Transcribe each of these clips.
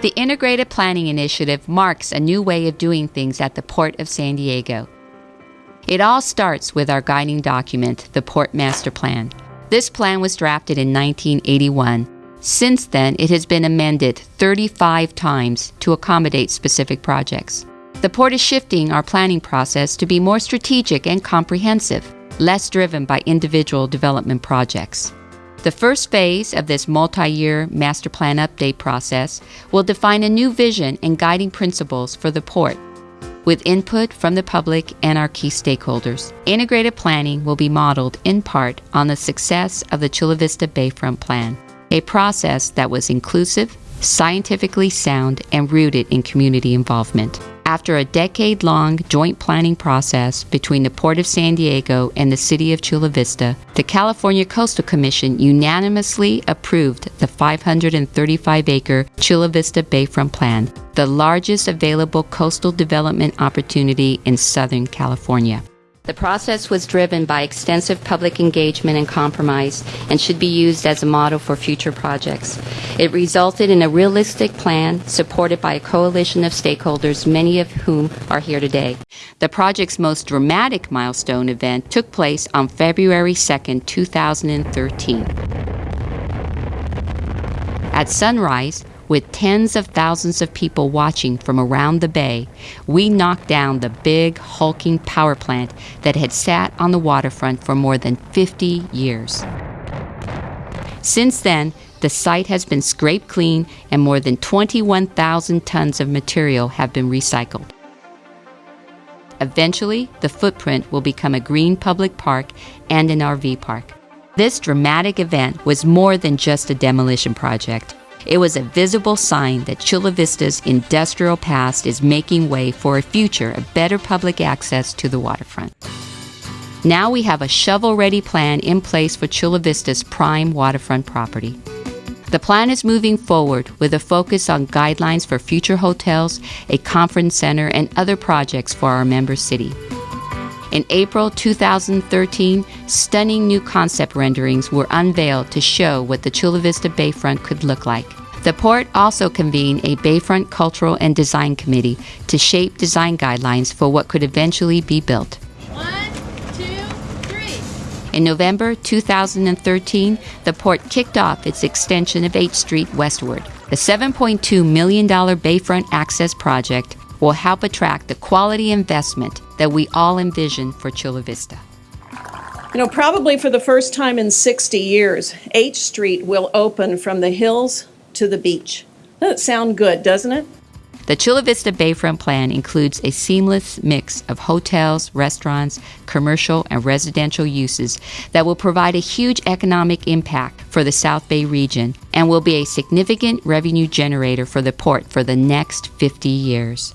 The Integrated Planning Initiative marks a new way of doing things at the Port of San Diego. It all starts with our guiding document, the Port Master Plan. This plan was drafted in 1981. Since then, it has been amended 35 times to accommodate specific projects. The Port is shifting our planning process to be more strategic and comprehensive, less driven by individual development projects. The first phase of this multi year master plan update process will define a new vision and guiding principles for the port. With input from the public and our key stakeholders, integrated planning will be modeled in part on the success of the Chula Vista Bayfront Plan, a process that was inclusive, scientifically sound, and rooted in community involvement. After a decade long joint planning process between the Port of San Diego and the City of Chula Vista, the California Coastal Commission unanimously approved the 535 acre Chula Vista Bayfront Plan, the largest available coastal development opportunity in Southern California. The process was driven by extensive public engagement and compromise and should be used as a model for future projects. It resulted in a realistic plan supported by a coalition of stakeholders, many of whom are here today. The project's most dramatic milestone event took place on February 2, 2013. At sunrise, with tens of thousands of people watching from around the bay, we knocked down the big, hulking power plant that had sat on the waterfront for more than 50 years. Since then, the site has been scraped clean and more than 21,000 tons of material have been recycled. Eventually, the footprint will become a green public park and an RV park. This dramatic event was more than just a demolition project. It was a visible sign that Chula Vista's industrial past is making way for a future of better public access to the waterfront. Now we have a shovel ready plan in place for Chula Vista's prime waterfront property. The plan is moving forward with a focus on guidelines for future hotels, a conference center, and other projects for our member city. In April 2013, stunning new concept renderings were unveiled to show what the Chula Vista Bayfront could look like. The port also convened a Bayfront Cultural and Design Committee to shape design guidelines for what could eventually be built. One, two, three. In November 2013, the port kicked off its extension of H Street westward. The $7.2 million Bayfront Access Project will help attract the quality investment that we all envision for Chula Vista. You know, probably for the first time in 60 years, H Street will open from the hills to the beach. Doesn't sound good, doesn't it? The Chula Vista Bayfront plan includes a seamless mix of hotels, restaurants, commercial, and residential uses that will provide a huge economic impact for the South Bay region and will be a significant revenue generator for the port for the next 50 years.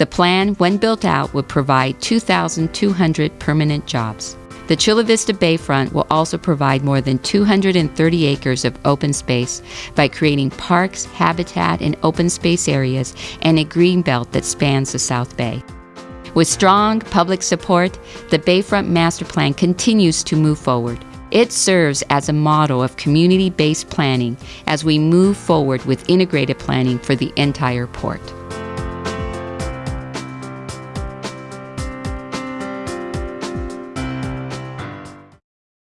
The plan, when built out, would provide 2,200 permanent jobs. The Chula Vista Bayfront will also provide more than 230 acres of open space by creating parks, habitat, and open space areas and a green belt that spans the South Bay. With strong public support, the Bayfront Master Plan continues to move forward. It serves as a model of community based planning as we move forward with integrated planning for the entire port.